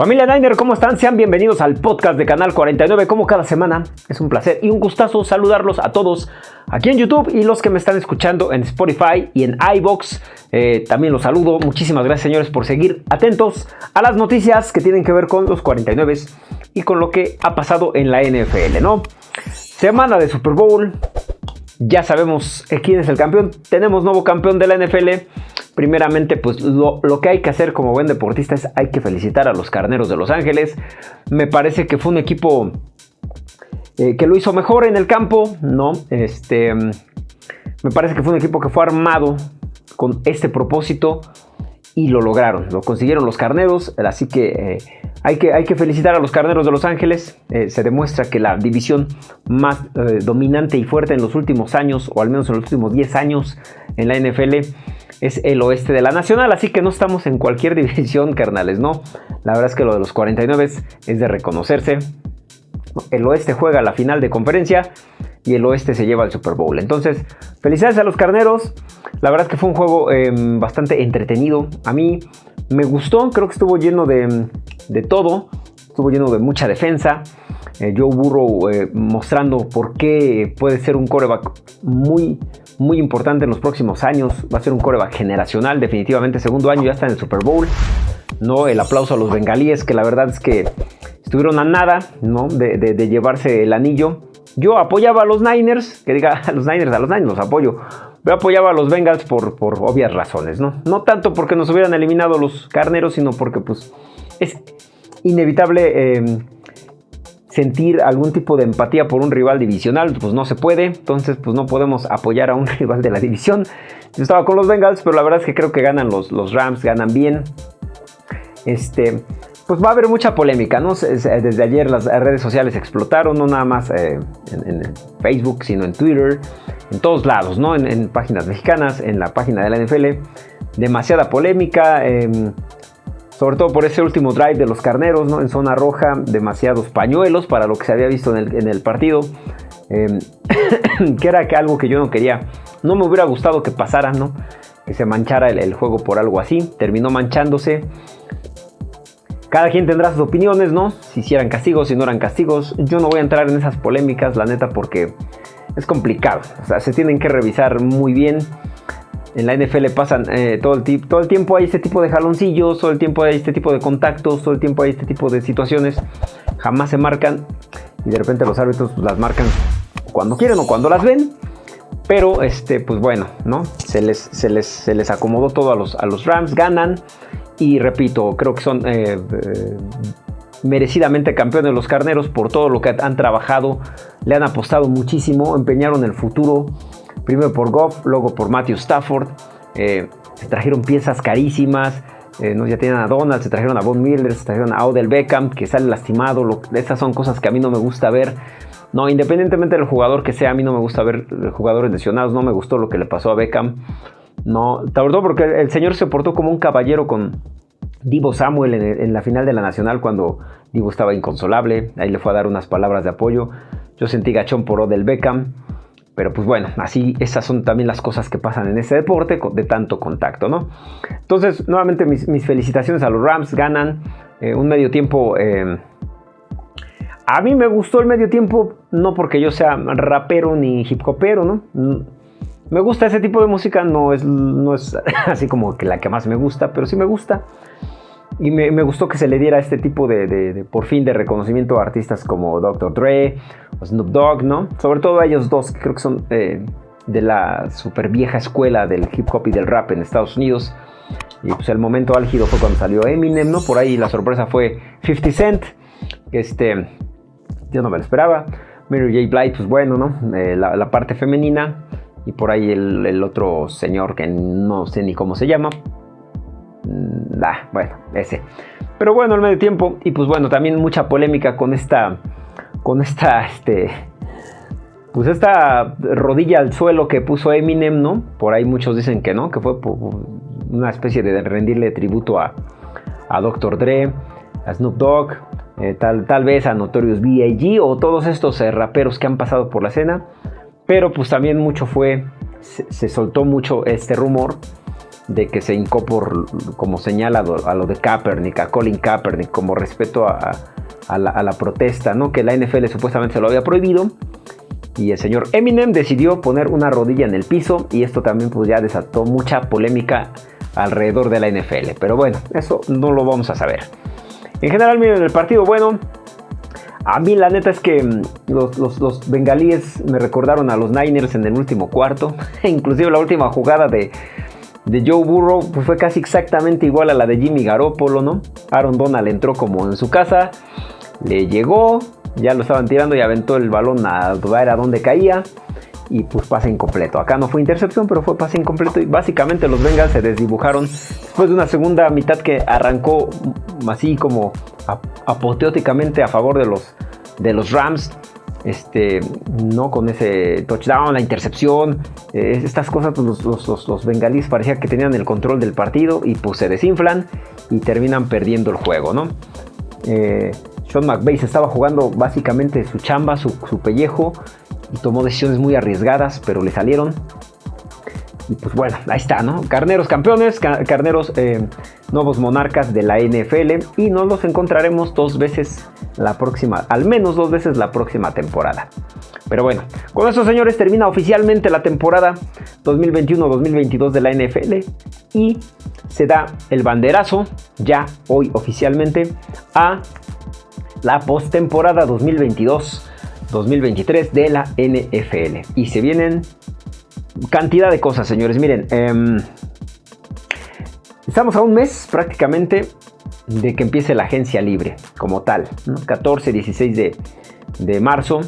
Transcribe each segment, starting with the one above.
Familia Niner, ¿cómo están? Sean bienvenidos al podcast de Canal 49. Como cada semana, es un placer y un gustazo saludarlos a todos aquí en YouTube y los que me están escuchando en Spotify y en iBox. Eh, también los saludo. Muchísimas gracias, señores, por seguir atentos a las noticias que tienen que ver con los 49 y con lo que ha pasado en la NFL, ¿no? Semana de Super Bowl. Ya sabemos quién es el campeón. Tenemos nuevo campeón de la NFL primeramente, pues lo, que hay que hacer como buen deportista es hay que felicitar a los Carneros de Los Ángeles. Me parece que fue un equipo eh, que lo hizo mejor en el campo, ¿no? Este, me parece que fue un equipo que fue armado con este propósito y lo lograron, lo consiguieron los Carneros, así que, eh, hay, que felicitar a los Carneros de Los Ángeles. Eh, se demuestra que la división más dominante y fuerte en los últimos años, o al menos en los últimos 10 años en la NFL, es el oeste de la nacional, así que no estamos en cualquier división, carnales, no. La verdad es que lo de los 49 es de reconocerse. El oeste juega la final de conferencia y el oeste se lleva al Super Bowl. Entonces, felicidades a los carneros. La verdad es que fue un juego em, bastante entretenido. A mí me gustó, creo que estuvo lleno de, de todo. Estuvo lleno de mucha defensa. Eh, Joe Burrow eh, mostrando por qué puede ser un coreback muy, muy importante en los próximos años. Va a ser un coreback generacional, definitivamente. Segundo año ya está en el Super Bowl. ¿no? El aplauso a los bengalíes, que la verdad es que estuvieron a nada ¿no? de, llevarse el anillo. Yo apoyaba a los Niners, que diga a los Niners, a los Niners los apoyo. Yo apoyaba a los Bengals por, por obvias razones, ¿no? No tanto porque nos hubieran eliminado los carneros, sino porque pues es inevitable eh, sentir algún tipo de empatía por un rival divisional, pues no se puede, entonces pues no podemos apoyar a un rival de la división. Yo estaba con los Bengals, pero la verdad es que creo que ganan los, los Rams, ganan bien. Este, pues va a haber mucha polémica, ¿no? Desde ayer las redes sociales explotaron, no nada más eh, en, Facebook, sino en Twitter, en todos lados, ¿no? En, páginas mexicanas, en la página de la NFL. Demasiada polémica. Em, sobre todo por ese último drive de los carneros, ¿no? En zona roja, demasiados pañuelos para lo que se había visto en el, partido. Em, que era algo que yo no quería. No me hubiera gustado que pasara, ¿no? Que se manchara el, juego por algo así. Terminó manchándose. Cada quien tendrá sus opiniones, ¿no? Si hicieran castigos, si no eran castigos. Yo no voy a entrar en esas polémicas, la neta, porque es complicado. O sea, se tienen que revisar muy bien en la NFL pasan eh, todo, el todo el tiempo hay este tipo de jaloncillos, todo el tiempo hay este tipo de contactos, todo el tiempo hay este tipo de situaciones. Jamás se marcan y de repente los árbitros las marcan cuando quieren o cuando las ven. Pero, este, pues bueno, ¿no? Se les, se les, se les acomodó todo a los, a los Rams, ganan. Y repito, creo que son eh, eh, merecidamente campeones los carneros por todo lo que han trabajado. Le han apostado muchísimo, empeñaron el futuro primero por Goff, luego por Matthew Stafford. Eh, se trajeron piezas carísimas. ¿no? Ya tienen a Donald, se trajeron a Von Miller, se trajeron a Odell Beckham, que sale lastimado. Esas son cosas que a mí no me gusta ver. No, independientemente del jugador que sea, a mí no me gusta ver jugadores lesionados. No me gustó lo que le pasó a Beckham. No, todo porque el señor se portó como un caballero con Divo Samuel en, la final de la Nacional cuando Divo estaba inconsolable. Ahí le fue a dar unas palabras de apoyo. Yo sentí gachón por Odell Beckham. Pero pues bueno, así esas son también las cosas que pasan en ese deporte de tanto contacto, ¿no? Entonces, nuevamente mis, felicitaciones a los Rams, ganan eh, un medio tiempo... Eh, a mí me gustó el medio tiempo, no porque yo sea rapero ni hip hopero, ¿no? Me gusta ese tipo de música, no es, no es así como que la que más me gusta, pero sí me gusta. Y me, gustó que se le diera este tipo de, por fin, de reconocimiento a artistas como Dr. Dre o Snoop Dogg, ¿no? Sobre todo a ellos dos, que creo que son eh, de la super vieja escuela del hip hop y del rap en Estados Unidos. Y pues el momento álgido fue cuando salió Eminem, ¿no? Por ahí la sorpresa fue 50 Cent, este, yo no me lo esperaba. Mary J. Blige, pues bueno, ¿no? Eh, la, parte femenina. Y por ahí el, otro señor que no sé ni cómo se llama, Mm, ah, bueno, ese. Pero bueno, el medio tiempo. Y pues bueno, también mucha polémica con esta. Con esta. Este. Pues esta rodilla al suelo que puso Eminem, ¿no? Por ahí muchos dicen que no, que fue una especie de rendirle tributo a, a Dr. Dre, a Snoop Dogg, eh, tal, tal vez a Notorious B.I.G. o todos estos eh, raperos que han pasado por la escena. Pero pues también mucho fue, se soltó mucho este rumor de que se hincó por, como señala a lo de Kaepernick, a Colin Kaepernick, como respeto a, la, protesta, ¿no? Que la NFL supuestamente se lo había prohibido. Y el señor Eminem decidió poner una rodilla en el piso y esto también pues ya desató mucha polémica alrededor de la NFL. Pero bueno, eso no lo vamos a saber. En general, miren, el partido, bueno, a mí la neta es que mm, los, bengalíes me recordaron a los Niners en el último cuarto. Inclusive la última jugada de, Joe Burrow pues, fue casi exactamente igual a la de Jimmy Garoppolo, ¿no? Aaron Donald entró como en su casa, le llegó, ya lo estaban tirando y aventó el balón a ver a dónde caía y pues pase incompleto. Acá no fue intercepción, pero fue pase incompleto y básicamente los Bengals se desdibujaron después de una segunda mitad que arrancó así como apoteóticamente a favor de los, de los Rams. Este, no con ese touchdown, la intercepción, eh, estas cosas, pues, los, los, los, bengalíes parecía que tenían el control del partido y pues se desinflan y terminan perdiendo el juego, ¿no? Eh, Sean McVay se estaba jugando básicamente su chamba, su, su pellejo, y tomó decisiones muy arriesgadas, pero le salieron. Y pues bueno, ahí está, ¿no? Carneros campeones, carneros eh, nuevos monarcas de la NFL y nos los encontraremos dos veces la próxima, al menos dos veces la próxima temporada. Pero bueno, con eso señores termina oficialmente la temporada 2021-2022 de la NFL y se da el banderazo ya hoy oficialmente a la postemporada 2022 2023 de la NFL. Y se vienen cantidad de cosas, señores. Miren, em, estamos a un mes prácticamente de que empiece la agencia libre como tal. 14, 16 de, marzo.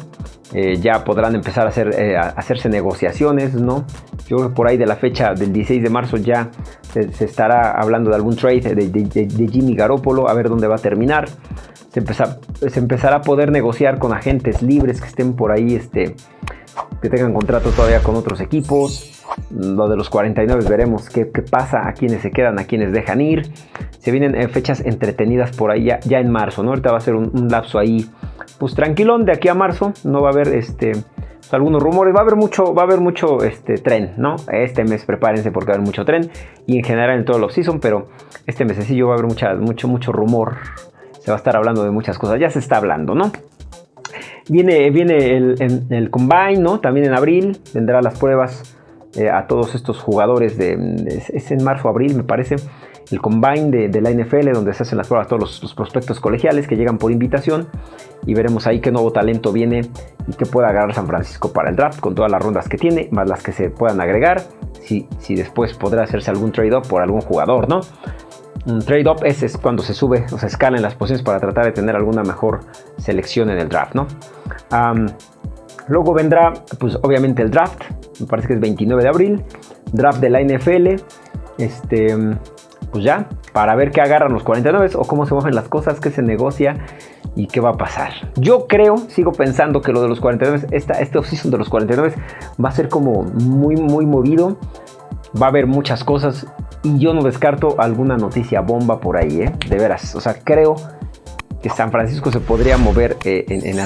Eh, ya podrán empezar a, hacer, eh, hacerse negociaciones, ¿no? Yo creo que por ahí de la fecha del 16 de marzo ya se, estará hablando de algún trade de, de, Jimmy Garoppolo, a ver dónde va a terminar se, empezará a poder negociar con agentes libres que estén por ahí, este, que tengan contrato todavía con otros equipos. Lo de los 49 veremos qué, pasa, a quienes se quedan, a quienes dejan ir. Se vienen eh, fechas entretenidas por ahí ya, en marzo, ¿no? Ahorita va a ser un, lapso ahí, pues tranquilón de aquí a marzo. No va a haber este, algunos rumores, va a haber mucho, va a haber mucho este, tren, ¿no? Este mes prepárense porque va a haber mucho tren y en general en todo el off-season, pero este mesecillo va a haber mucho, mucho rumor se va a estar hablando de muchas cosas. Ya se está hablando, ¿no? Viene, viene el, Combine, ¿no? También en abril vendrán las pruebas eh, a todos estos jugadores de, Es en marzo, abril, me parece. El Combine de, la NFL, donde se hacen las pruebas a todos los, prospectos colegiales que llegan por invitación. Y veremos ahí qué nuevo talento viene y qué puede agarrar San Francisco para el draft con todas las rondas que tiene, más las que se puedan agregar. Si, si después podrá hacerse algún trade-up por algún jugador, ¿no? Un trade-up es, cuando se sube o se escala en las posiciones para tratar de tener alguna mejor selección en el draft, ¿no? luego vendrá, pues obviamente el draft, me parece que es 29 de abril, draft de la NFL, este, pues ya, para ver qué agarran los 49 o cómo se mueven las cosas, qué se negocia y qué va a pasar. Yo creo, sigo pensando que lo de los 49, esta, este offseason de los 49 va a ser como muy, muy movido. Va a haber muchas cosas y yo no descarto alguna noticia bomba por ahí, ¿eh? De veras. O sea, creo que San Francisco se podría mover eh, en,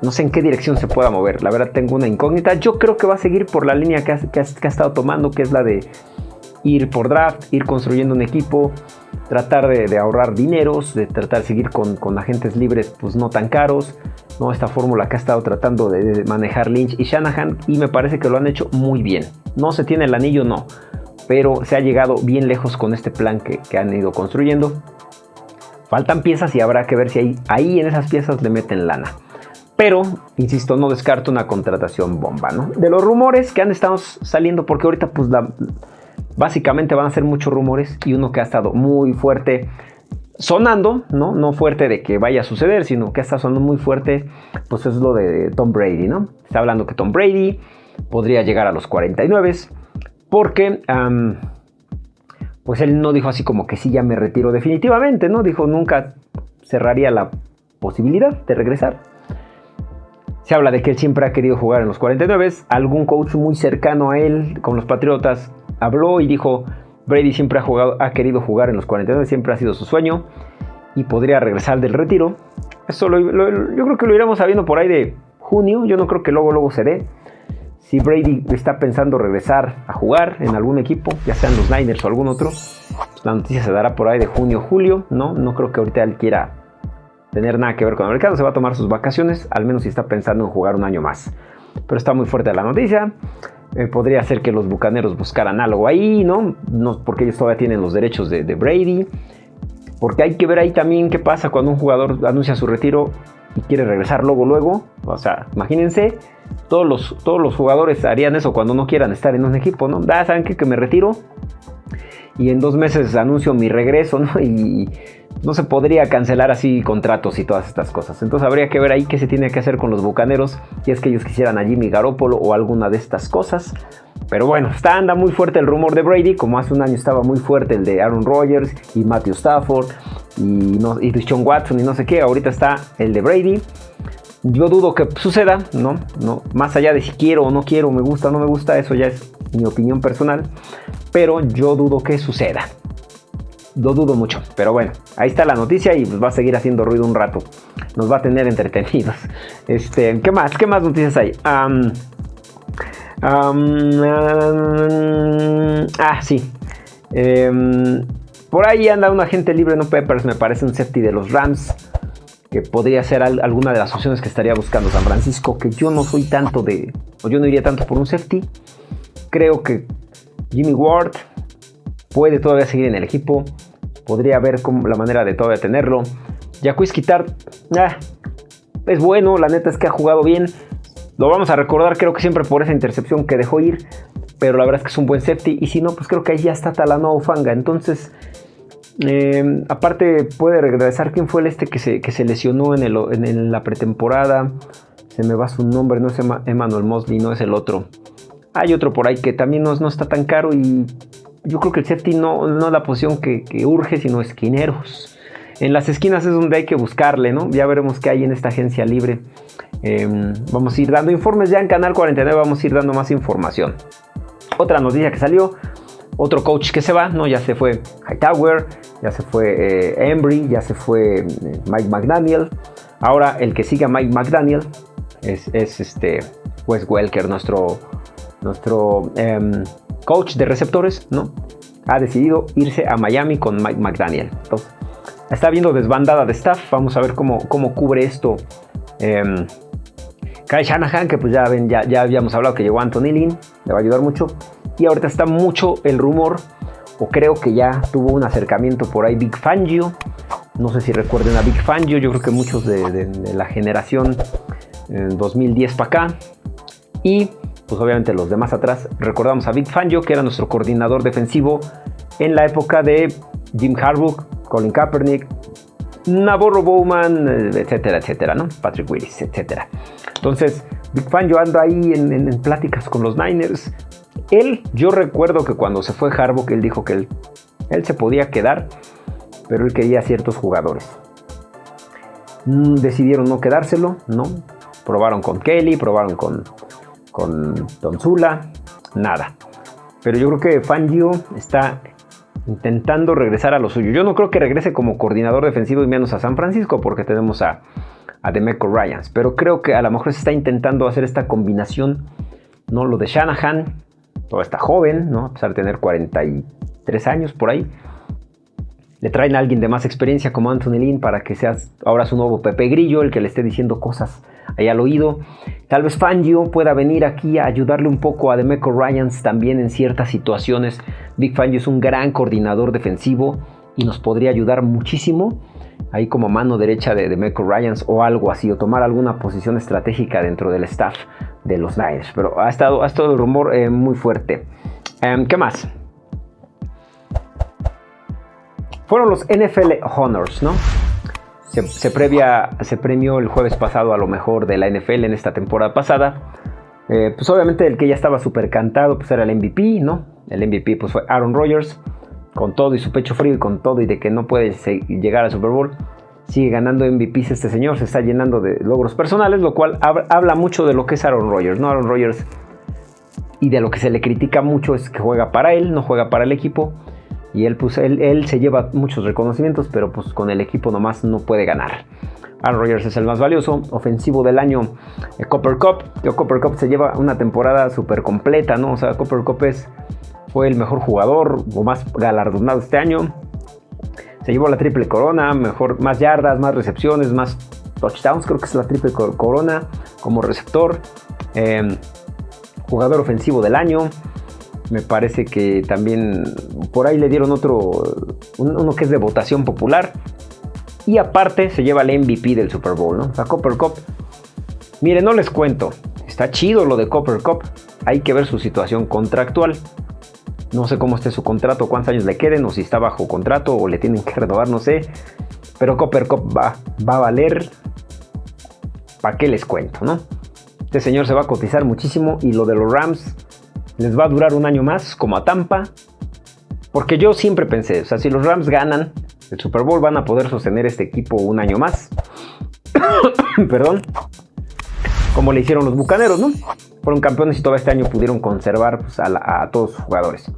no sé en qué dirección se pueda mover. La verdad tengo una incógnita. Yo creo que va a seguir por la línea que ha, estado tomando, que es la de ir por draft, ir construyendo un equipo, tratar de, ahorrar dineros, de tratar de seguir con, agentes libres pues no tan caros. ¿no? Esta fórmula que ha estado tratando de, de manejar Lynch y Shanahan y me parece que lo han hecho muy bien. No se tiene el anillo, no pero se ha llegado bien lejos con este plan que, han ido construyendo. Faltan piezas y habrá que ver si ahí, ahí en esas piezas le meten lana. Pero, insisto, no descarto una contratación bomba, ¿no? De los rumores que han estado saliendo, porque ahorita pues básicamente van a ser muchos rumores y uno que ha estado muy fuerte sonando, ¿no? No fuerte de que vaya a suceder, sino que está sonando muy fuerte, pues es lo de Tom Brady, ¿no? Está hablando que Tom Brady podría llegar a los 49 porque pues él no dijo así como que sí, ya me retiro definitivamente, ¿no? Dijo nunca cerraría la posibilidad de regresar. Se habla de que él siempre ha querido jugar en los 49. Algún coach muy cercano a él, con los Patriotas, habló y dijo, Brady siempre ha, jugado, ha querido jugar en los 49, siempre ha sido su sueño y podría regresar del retiro. Eso yo creo que lo iremos sabiendo por ahí de junio, yo no creo que luego luego se dé si Brady está pensando regresar a jugar en algún equipo, ya sean los Niners o algún otro, la noticia se dará por ahí de junio julio, ¿no? No creo que ahorita él quiera tener nada que ver con el mercado, se va a tomar sus vacaciones, al menos si está pensando en jugar un año más. Pero está muy fuerte la noticia. Eh, podría ser que los bucaneros buscaran algo ahí, ¿no? ¿no? Porque ellos todavía tienen los derechos de, de Brady. Porque hay que ver ahí también qué pasa cuando un jugador anuncia su retiro y quiere regresar luego, luego. O sea, imagínense, todos los, todos los jugadores harían eso cuando no quieran estar en un equipo, ¿no? Da, ¿saben qué? Que me retiro y en dos meses anuncio mi regreso, ¿no? Y no se podría cancelar así contratos y todas estas cosas. Entonces habría que ver ahí qué se tiene que hacer con los bucaneros, si es que ellos quisieran a Jimmy Garoppolo o alguna de estas cosas. Pero bueno, está anda muy fuerte el rumor de Brady, como hace un año estaba muy fuerte el de Aaron Rodgers y Matthew Stafford y, no, y Sean Watson y no sé qué. Ahorita está el de Brady. Yo dudo que suceda, ¿no? ¿no? Más allá de si quiero o no quiero, me gusta o no me gusta, eso ya es mi opinión personal. Pero yo dudo que suceda. Lo dudo mucho. Pero bueno, ahí está la noticia y pues va a seguir haciendo ruido un rato. Nos va a tener entretenidos. Este, ¿qué más? ¿Qué más noticias hay? ah, sí. Em, por ahí anda un agente libre, no Peppers, me parece un safety de los Rams que podría ser alguna de las opciones que estaría buscando San Francisco, que yo no soy tanto de, o yo no iría tanto por un safety. Creo que Jimmy Ward puede todavía seguir en el equipo, podría haber la manera de todavía tenerlo. Jacques Quitar, ah, es bueno, la neta es que ha jugado bien. Lo vamos a recordar, creo que siempre por esa intercepción que dejó ir, pero la verdad es que es un buen safety. Y si no, pues creo que ahí ya está Talanoa Fanga. Entonces, Em, aparte puede regresar quién fue el este que se, lesionó en, en, la pretemporada. Se me va su nombre, no es Emmanuel Mosley, no es el otro. Hay otro por ahí que también no, no está tan caro y yo creo que el safety no, no es la posición que, urge, sino esquineros. En las esquinas es donde hay que buscarle, ¿no? Ya veremos qué hay en esta agencia libre. Em, vamos a ir dando informes ya en Canal 49, vamos a ir dando más información. Otra noticia que salió, otro coach que se va, ¿no? Ya se fue Hightower, ya se fue eh, Embry, ya se fue eh, Mike McDaniel. Ahora el que sigue a Mike McDaniel es, este Wes Welker, nuestro, nuestro em, coach de receptores, ¿no? Ha decidido irse a Miami con Mike McDaniel. Entonces, está viendo desbandada de staff. Vamos a ver cómo, cómo cubre esto. Eh, Kyle Shanahan, que pues ya ven, ya, ya habíamos hablado que llegó Anthony Lynn, le va a ayudar mucho. Y ahorita está mucho el rumor, o creo que ya tuvo un acercamiento por ahí Big Fangio. No sé si recuerden a Big Fangio, yo creo que muchos de, la generación 2010 para acá. Y pues obviamente los demás atrás recordamos a Big Fangio, que era nuestro coordinador defensivo en la época de Jim Harbaugh, Colin Kaepernick, Navarro Bowman, eh, etcétera, etcétera, ¿no? Patrick Willis, etcétera. Entonces, Big Fangio anda ahí en, en pláticas con los Niners, él, yo recuerdo que cuando se fue Harbaugh, él dijo que él, él se podía quedar, pero él quería ciertos jugadores. Mm, decidieron no quedárselo, ¿no? Probaron con Kelly, probaron con, con Zula, nada. Pero yo creo que Fangio está intentando regresar a lo suyo. Yo no creo que regrese como coordinador defensivo y menos a San Francisco porque tenemos a, a Demeco Ryans. Pero creo que a lo mejor se está intentando hacer esta combinación, ¿no? Lo de Shanahan todo está joven, ¿no? A pesar de tener 43 años por ahí. Le traen a alguien de más experiencia como Anthony Lynn para que sea ahora su nuevo Pepe Grillo, el que le esté diciendo cosas ahí al oído. Tal vez Fangio pueda venir aquí a ayudarle un poco a Demeco Ryans también en ciertas situaciones. Big Fangio es un gran coordinador defensivo y nos podría ayudar muchísimo ahí como mano derecha de, Demeco Ryans o algo así, o tomar alguna posición estratégica dentro del staff de los Niners. Pero ha estado, ha estado el rumor eh, muy fuerte. Em, ¿Qué más? Fueron los NFL Honors, ¿no? Se, se premió el jueves pasado a lo mejor de la NFL en esta temporada pasada. Eh, pues obviamente el que ya estaba súper cantado pues era el MVP, ¿no? El MVP pues fue Aaron Rodgers, con todo y su pecho frío y con todo y de que no puede llegar al Super Bowl sigue ganando MVPs este señor, se está llenando de logros personales, lo cual habla mucho de lo que es Aaron Rodgers, ¿no? Aaron Rodgers y de lo que se le critica mucho es que juega para él, no juega para el equipo. Y él, pues, él, se lleva muchos reconocimientos, pero pues con el equipo nomás no puede ganar. Aaron Rodgers es el más valioso. Ofensivo del año, eh, Copper Cup. Copper Cup se lleva una temporada súper completa, ¿no? O sea, Copper Cup es, fue el mejor jugador o más galardonado este año. Se llevó la triple corona, mejor, más yardas, más recepciones, más touchdowns. Creo que es la triple corona como receptor. Em, jugador ofensivo del año. Me parece que también por ahí le dieron otro, uno que es de votación popular. Y aparte se lleva el MVP del Super Bowl, ¿no? Sea, Copper Cup. Miren, no les cuento. Está chido lo de Copper Cup. Hay que ver su situación contractual. No sé cómo esté su contrato, cuántos años le queden, o si está bajo contrato, o le tienen que renovar, no sé. Pero Copper Cup va, va a valer. ¿Para qué les cuento, no? Este señor se va a cotizar muchísimo y lo de los Rams les va a durar un año más, como a Tampa. Porque yo siempre pensé, o sea, si los Rams ganan el Super Bowl, van a poder sostener este equipo un año más. Perdón. Como le hicieron los Bucaneros, ¿no? Fueron campeones y todo este año pudieron conservar pues, a, todos sus jugadores.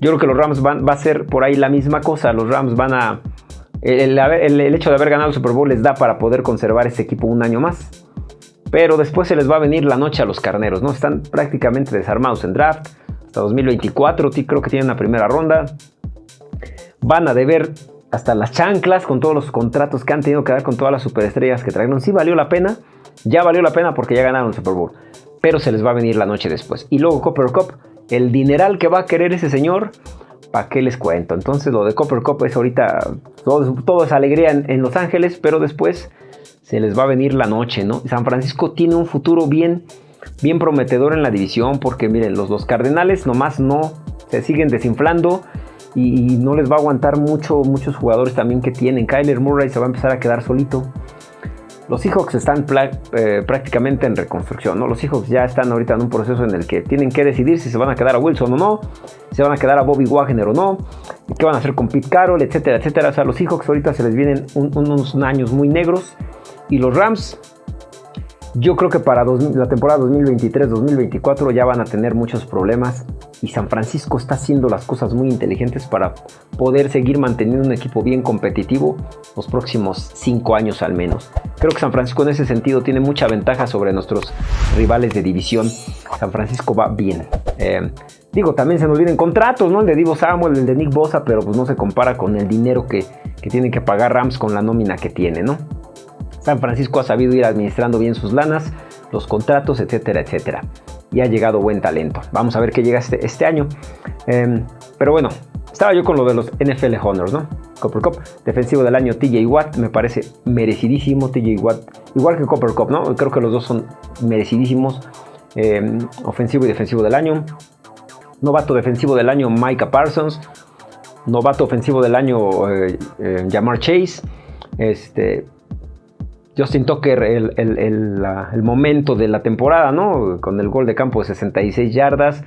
Yo creo que los Rams van, va a ser por ahí la misma cosa. Los Rams van a... El, el, hecho de haber ganado el Super Bowl les da para poder conservar ese equipo un año más. Pero después se les va a venir la noche a los carneros, ¿no? Están prácticamente desarmados en draft. Hasta 2024 creo que tienen una primera ronda. Van a deber hasta las chanclas con todos los contratos que han tenido que dar con todas las superestrellas que trajeron. Sí valió la pena. Ya valió la pena porque ya ganaron el Super Bowl. Pero se les va a venir la noche después. Y luego Copper Cup, el dineral que va a querer ese señor, ¿para qué les cuento? Entonces lo de Copper Cup es ahorita, todo, es alegría en Los Ángeles, pero después se les va a venir la noche, ¿no? San Francisco tiene un futuro bien, bien prometedor en la división porque miren, los dos Cardenales nomás no se siguen desinflando y, no les va a aguantar mucho, muchos jugadores también que tienen. Kyler Murray se va a empezar a quedar solito. Los Seahawks están eh, prácticamente en reconstrucción, ¿no? Los Seahawks ya están ahorita en un proceso en el que tienen que decidir si se van a quedar a Wilson o no, si se van a quedar a Bobby Wagner o no, qué van a hacer con Pete Carroll, etcétera, etcétera. O sea, los Seahawks ahorita se les vienen unos años muy negros y los Rams, yo creo que para la temporada 2023-2024 ya van a tener muchos problemas y San Francisco está haciendo las cosas muy inteligentes para poder seguir manteniendo un equipo bien competitivo los próximos cinco años al menos. Creo que San Francisco en ese sentido tiene mucha ventaja sobre nuestros rivales de división. San Francisco va bien. Eh, digo, también se nos olviden contratos, ¿no? El de Divo Samuel, el de Nick Bosa, pero pues no se compara con el dinero que, que tienen que pagar Rams con la nómina que tiene, ¿no? San Francisco ha sabido ir administrando bien sus lanas, los contratos, etcétera, etcétera. Y ha llegado buen talento. Vamos a ver qué llega este, este año. Em, pero bueno, estaba yo con lo de los NFL Honors, ¿no? Copper Cup, defensivo del año TJ Watt, me parece merecidísimo TJ Watt, igual que Copper Cup, ¿no? Creo que los dos son merecidísimos. Em, ofensivo y defensivo del año. Novato defensivo del año Micah Parsons. Novato ofensivo del año eh, eh, Jamar Chase. Este, Justin Tucker el, momento de la temporada, ¿no? Con el gol de campo de 66 yardas.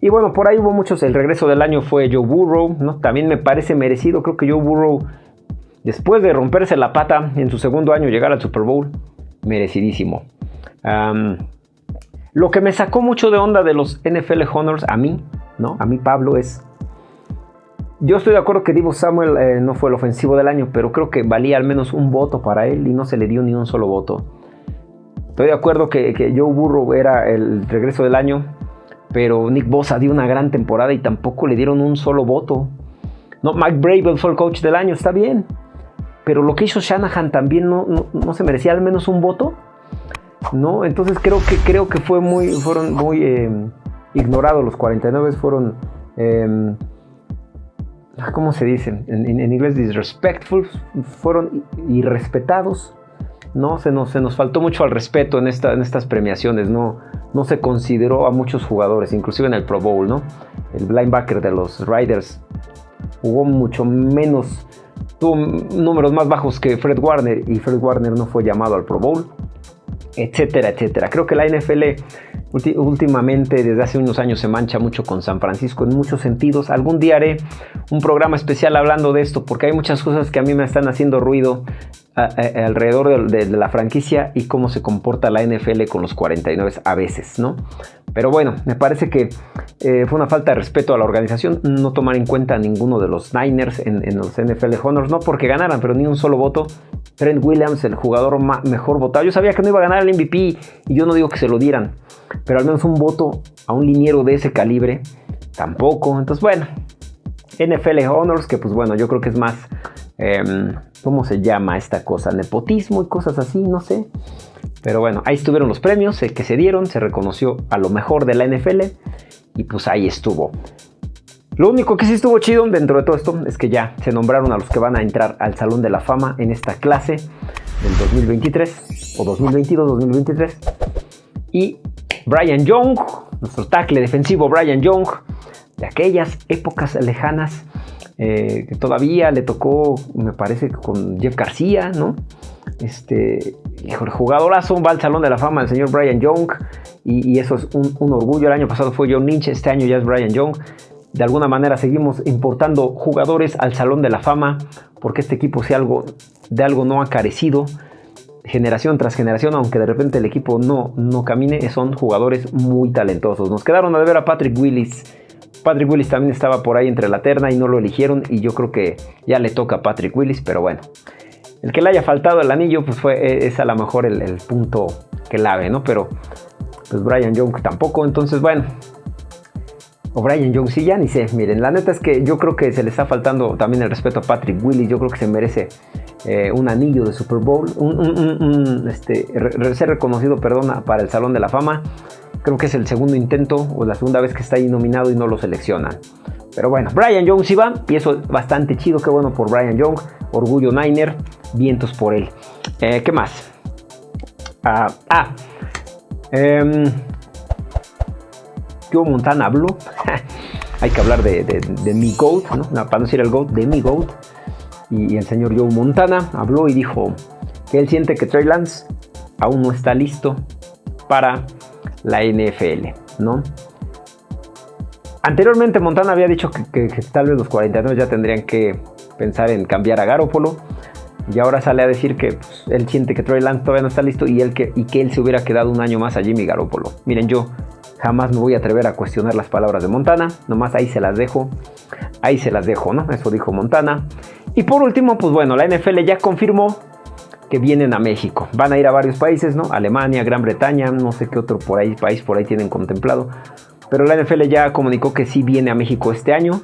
Y bueno, por ahí hubo muchos. El regreso del año fue Joe Burrow, ¿no? También me parece merecido. Creo que Joe Burrow, después de romperse la pata en su segundo año, llegar al Super Bowl, merecidísimo. lo que me sacó mucho de onda de los NFL Honors a mí, ¿no? A mí, Pablo, es yo estoy de acuerdo que Divo Samuel eh, no fue el ofensivo del año, pero creo que valía al menos un voto para él y no se le dio ni un solo voto. Estoy de acuerdo que, Joe Burrow era el regreso del año, pero Nick Bosa dio una gran temporada y tampoco le dieron un solo voto. No, Mike Bravel fue el coach del año, está bien. Pero lo que hizo Shanahan también no, se merecía al menos un voto. ¿no? Entonces creo que, creo que fue muy, fueron muy eh, ignorados los 49, fueron... Ah, ¿cómo se dice? En, inglés, disrespectful, fueron irrespetados. ¿no? Se nos, se nos faltó mucho al respeto en, esta, en estas premiaciones, ¿no? no se consideró a muchos jugadores, inclusive en el Pro Bowl, ¿no? El linebacker de los Riders jugó mucho menos, tuvo números más bajos que Fred Warner y Fred Warner no fue llamado al Pro Bowl, etcétera, etcétera. Creo que la NFL últimamente, desde hace unos años, se mancha mucho con San Francisco en muchos sentidos. Algún día haré un programa especial hablando de esto, porque hay muchas cosas que a mí me están haciendo ruido alrededor de, la franquicia y cómo se comporta la NFL con los 49 a veces, ¿no? Pero bueno, me parece que eh, fue una falta de respeto a la organización no tomar en cuenta a ninguno de los Niners en, en, los NFL Honors, no porque ganaran, pero ni un solo voto Trent Williams, el jugador mejor votado. Yo sabía que no iba a ganar el MVP y yo no digo que se lo dieran, pero al menos un voto a un liniero de ese calibre, tampoco. Entonces, bueno, NFL Honors, que pues bueno, yo creo que es más, em, ¿cómo se llama esta cosa? Nepotismo y cosas así, no sé. Pero bueno, ahí estuvieron los premios que se dieron, se reconoció a lo mejor de la NFL y pues ahí estuvo. Lo único que sí estuvo chido dentro de todo esto es que ya se nombraron a los que van a entrar al Salón de la Fama en esta clase del 2023 o 2022-2023. Y Brian Young, nuestro tackle defensivo Brian Young, de aquellas épocas lejanas, eh, que todavía le tocó, me parece, con Jeff García, ¿no? Este, hijo, el jugadorazo va al Salón de la Fama el señor Brian Young y, eso es un, orgullo. El año pasado fue John Lynch, este año ya es Brian Young de alguna manera seguimos importando jugadores al Salón de la Fama, porque este equipo si algo, de algo no ha carecido, generación tras generación, aunque de repente el equipo no, no camine, son jugadores muy talentosos. Nos quedaron a ver a Patrick Willis. Patrick Willis también estaba por ahí entre la terna y no lo eligieron y yo creo que ya le toca a Patrick Willis, pero bueno. El que le haya faltado el anillo, pues fue, es a lo mejor el, el punto clave, ¿no? Pero pues Brian Young tampoco, entonces bueno, o Brian Jones, ni sé. Miren, la neta es que yo creo que se le está faltando también el respeto a Patrick Willis. Yo creo que se merece eh, un anillo de Super Bowl, un, este, ser reconocido, perdona, para el Salón de la Fama. Creo que es el segundo intento o la segunda vez que está ahí nominado y no lo seleccionan. Pero bueno, Brian Jones iba y eso bastante chido, qué bueno por Brian Young. Orgullo Niner, vientos por él. Eh, ¿Qué más? ah, ah em, Joe Montana habló. Hay que hablar de, mi GOAT, ¿no? para no decir el GOAT, de mi GOAT. Y, el señor Joe Montana habló y dijo que él siente que Trey Lance aún no está listo para la NFL, ¿no? Anteriormente Montana había dicho que, tal vez los 49 ya tendrían que pensar en cambiar a Garoppolo. Y ahora sale a decir que pues, él siente que Trey Lance todavía no está listo y, él que, y que él se hubiera quedado un año más a Jimmy Garoppolo. Miren, yo Jamás me voy a atrever a cuestionar las palabras de Montana. Nomás ahí se las dejo. Ahí se las dejo, ¿no? Eso dijo Montana. Y por último, pues bueno, la NFL ya confirmó que vienen a México. Van a ir a varios países, ¿no? Alemania, Gran Bretaña, no sé qué otro país por ahí tienen contemplado. Pero la NFL ya comunicó que sí viene a México este año.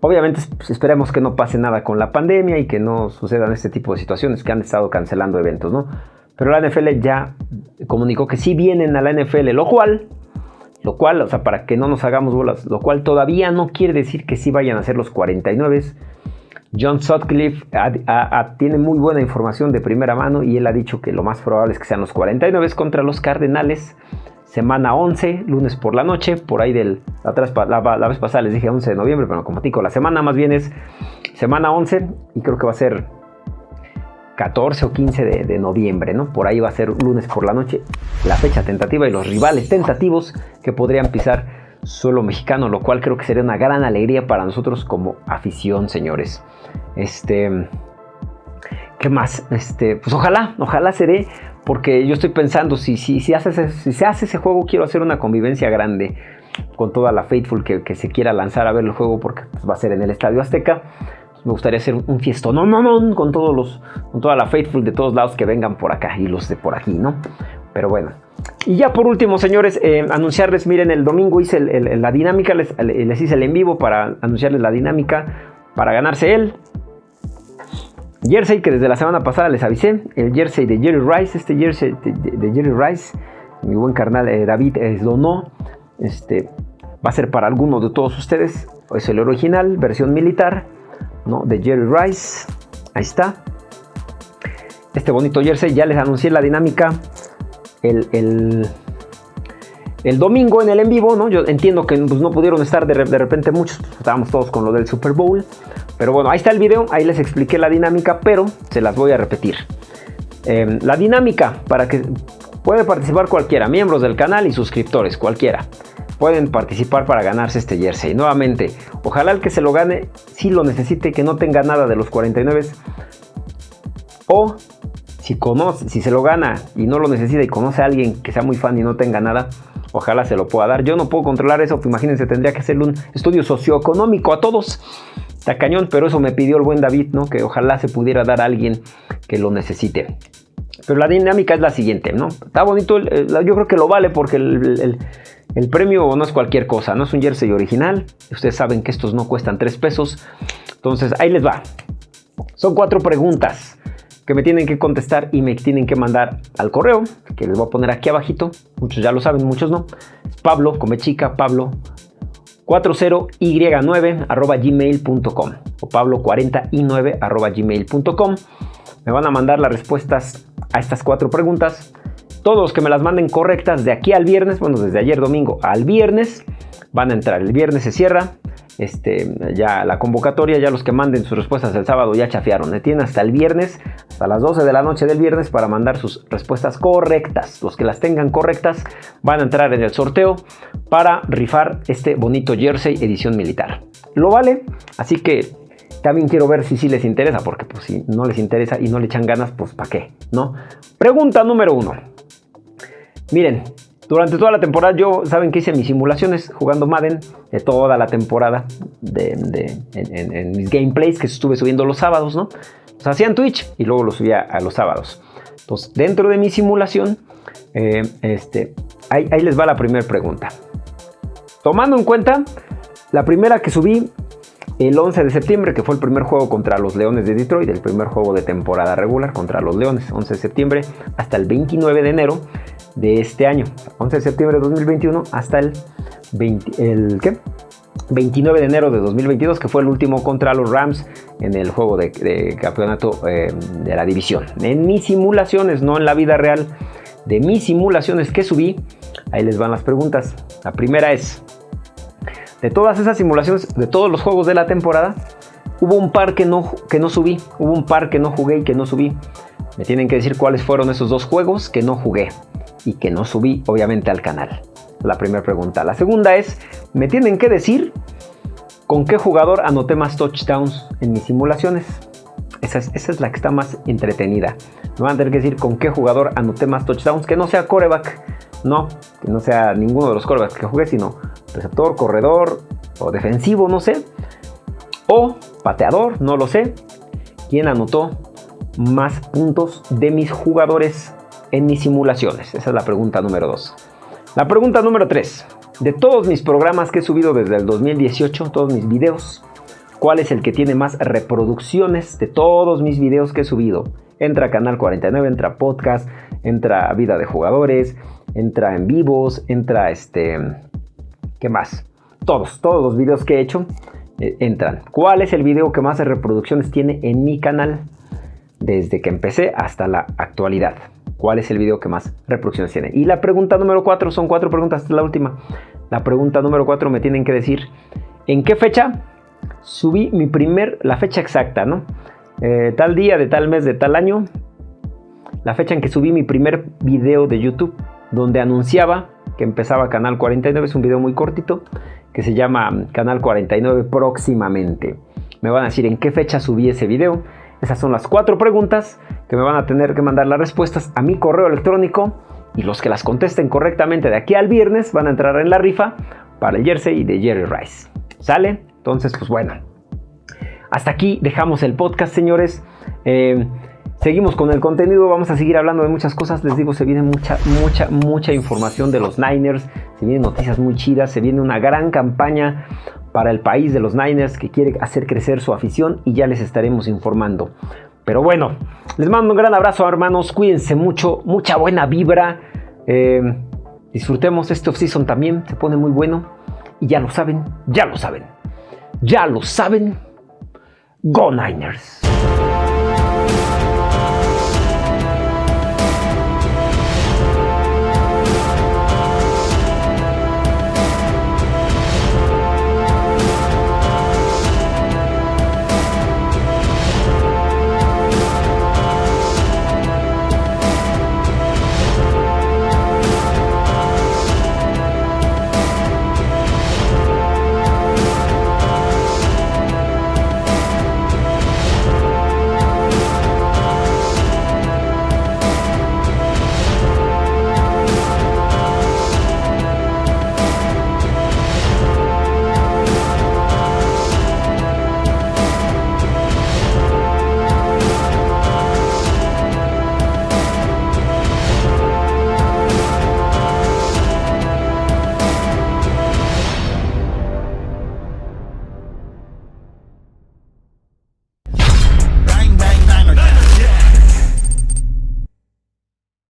obviamente pues, esperemos que no pase nada con la pandemia y que no sucedan este tipo de situaciones que han estado cancelando eventos, ¿no? Pero la NFL ya comunicó que sí vienen a la NFL, lo cual, lo cual, o sea, para que no nos hagamos bolas, lo cual todavía no quiere decir que sí vayan a ser los 49. John Sutcliffe tiene muy buena información de primera mano y él ha dicho que lo más probable es que sean los 49 contra los Cardenales. Semana 11, lunes por la noche, por ahí del... La, la, vez pasada les dije 11 de noviembre, pero como tico, la semana más bien es semana 11 y creo que va a ser 14 o 15 de, noviembre, ¿no? Por ahí va a ser lunes por la noche la fecha tentativa y los rivales tentativos que podrían pisar suelo mexicano, lo cual creo que sería una gran alegría para nosotros como afición, señores. Este, ¿qué más? Este, pues ojalá, ojalá se dé, porque yo estoy pensando, si, si, si, hace, se hace ese juego, quiero hacer una convivencia grande con toda la Faithful que, que se quiera lanzar a ver el juego, porque pues, va a ser en el Estadio Azteca me gustaría hacer un fiestón no, no, no, con todos los, con toda la faithful de todos lados que vengan por acá y los de por aquí, ¿no? Pero bueno. Y ya por último, señores, eh, anunciarles, miren, el domingo hice la dinámica, les, les, hice el en vivo para anunciarles la dinámica para ganarse él. Jersey que desde la semana pasada les avisé, el jersey de Jerry Rice, este jersey de, Jerry Rice, mi buen carnal eh, David es donó, este, va a ser para alguno de todos ustedes, es el original, versión militar, de Jerry Rice. Ahí está. Este bonito jersey. Ya les anuncié la dinámica el, el, domingo en el en vivo. ¿no? Yo entiendo que pues, no pudieron estar de, repente muchos. Pues, estábamos todos con lo del Super Bowl. Pero bueno, ahí está el video. Ahí les expliqué la dinámica. Pero se las voy a repetir. Em, la dinámica para que puede participar cualquiera. Miembros del canal y suscriptores. Cualquiera pueden participar para ganarse este jersey. Nuevamente, ojalá el que se lo gane si lo necesite, que no tenga nada de los 49. O si conoce, si se lo gana y no lo necesita y conoce a alguien que sea muy fan y no tenga nada, ojalá se lo pueda dar. Yo no puedo controlar eso, imagínense, tendría que hacerle un estudio socioeconómico a todos. está cañón, pero eso me pidió el buen David, ¿no? Que ojalá se pudiera dar a alguien que lo necesite. Pero la dinámica es la siguiente, ¿no? Está bonito, yo creo que lo vale porque el, premio no es cualquier cosa, no es un jersey original. Ustedes saben que estos no cuestan 3 pesos. Entonces, ahí les va. Son cuatro preguntas que me tienen que contestar y me tienen que mandar al correo, que les voy a poner aquí abajito. Muchos ya lo saben, muchos no. Es Pablo, come chica, Pablo 40y9 arroba gmail.com o pablo40y9 arroba gmail.com. Me van a mandar las respuestas a estas cuatro preguntas. Todos los que me las manden correctas de aquí al viernes, bueno, desde ayer domingo al viernes, van a entrar. El viernes se cierra este, ya la convocatoria, ya los que manden sus respuestas el sábado ya chafiaron. Tienen hasta el viernes, hasta las 12 de la noche del viernes para mandar sus respuestas correctas. Los que las tengan correctas van a entrar en el sorteo para rifar este bonito jersey edición militar. Lo vale, así que también quiero ver si sí les interesa, porque pues si no les interesa y no le echan ganas, pues ¿para qué? ¿No? Pregunta número uno. Miren, durante toda la temporada yo, saben que hice mis simulaciones jugando Madden de toda la temporada en, mis gameplays que estuve subiendo los sábados, ¿no? Los hacía en Twitch y luego los subía a los sábados. Entonces, dentro de mi simulación, eh, este, ahí, ahí les va la primera pregunta. Tomando en cuenta, la primera que subí el 11 de septiembre, que fue el primer juego contra los Leones de Detroit, el primer juego de temporada regular contra los Leones, 11 de septiembre, hasta el 29 de enero de este año, 11 de septiembre de 2021 hasta el, 29 de enero de 2022, que fue el último contra los Rams en el juego de, campeonato eh, de la división. En mis simulaciones, no en la vida real, de mis simulaciones que subí, ahí les van las preguntas. La primera es, de todas esas simulaciones, de todos los juegos de la temporada, hubo un par que no, que no subí, hubo un par que no jugué y que no subí. Me tienen que decir cuáles fueron esos dos juegos que no jugué y que no subí obviamente al canal. La primera pregunta. La segunda es, me tienen que decir con qué jugador anoté más touchdowns en mis simulaciones. Esa es, la que está más entretenida. Me van a tener que decir con qué jugador anoté más touchdowns, que no sea coreback. No, que no sea ninguno de los corebacks que jugué, sino receptor, corredor o defensivo, no sé. O pateador, no lo sé. ¿Quién anotó más puntos de mis jugadores en mis simulaciones? Esa es la pregunta número 2. La pregunta número 3. De todos mis programas que he subido desde el 2018, todos mis videos, ¿cuál es el que tiene más reproducciones de todos mis videos que he subido? Entra Canal 49, entra Podcast, entra Vida de Jugadores, entra en vivos, entra este... ¿Qué más? Todos, todos los videos que he hecho eh, entran. ¿Cuál es el video que más reproducciones tiene en mi canal? Desde que empecé hasta la actualidad cuál es el video que más reproducciones tiene. Y la pregunta número 4, son cuatro preguntas, esta es la última. La pregunta número 4 me tienen que decir en qué fecha subí mi primer, la fecha exacta, ¿no? Eh, tal día, de tal mes, de tal año, la fecha en que subí mi primer video de YouTube, donde anunciaba que empezaba Canal 49, es un video muy cortito, que se llama Canal 49 próximamente. Me van a decir en qué fecha subí ese video. Esas son las cuatro preguntas que me van a tener que mandar las respuestas a mi correo electrónico y los que las contesten correctamente de aquí al viernes van a entrar en la rifa para el jersey de Jerry Rice. ¿Sale? Entonces, pues bueno. Hasta aquí dejamos el podcast, señores. Eh, seguimos con el contenido, vamos a seguir hablando de muchas cosas. Les digo, se viene mucha, mucha, mucha información de los Niners. Se vienen noticias muy chidas, se viene una gran campaña para el país de los Niners que quiere hacer crecer su afición y ya les estaremos informando. Pero bueno, les mando un gran abrazo hermanos, cuídense mucho, mucha buena vibra. Eh, disfrutemos este off-season también, se pone muy bueno. Y ya lo saben, ya lo saben, ya lo saben. Go Niners.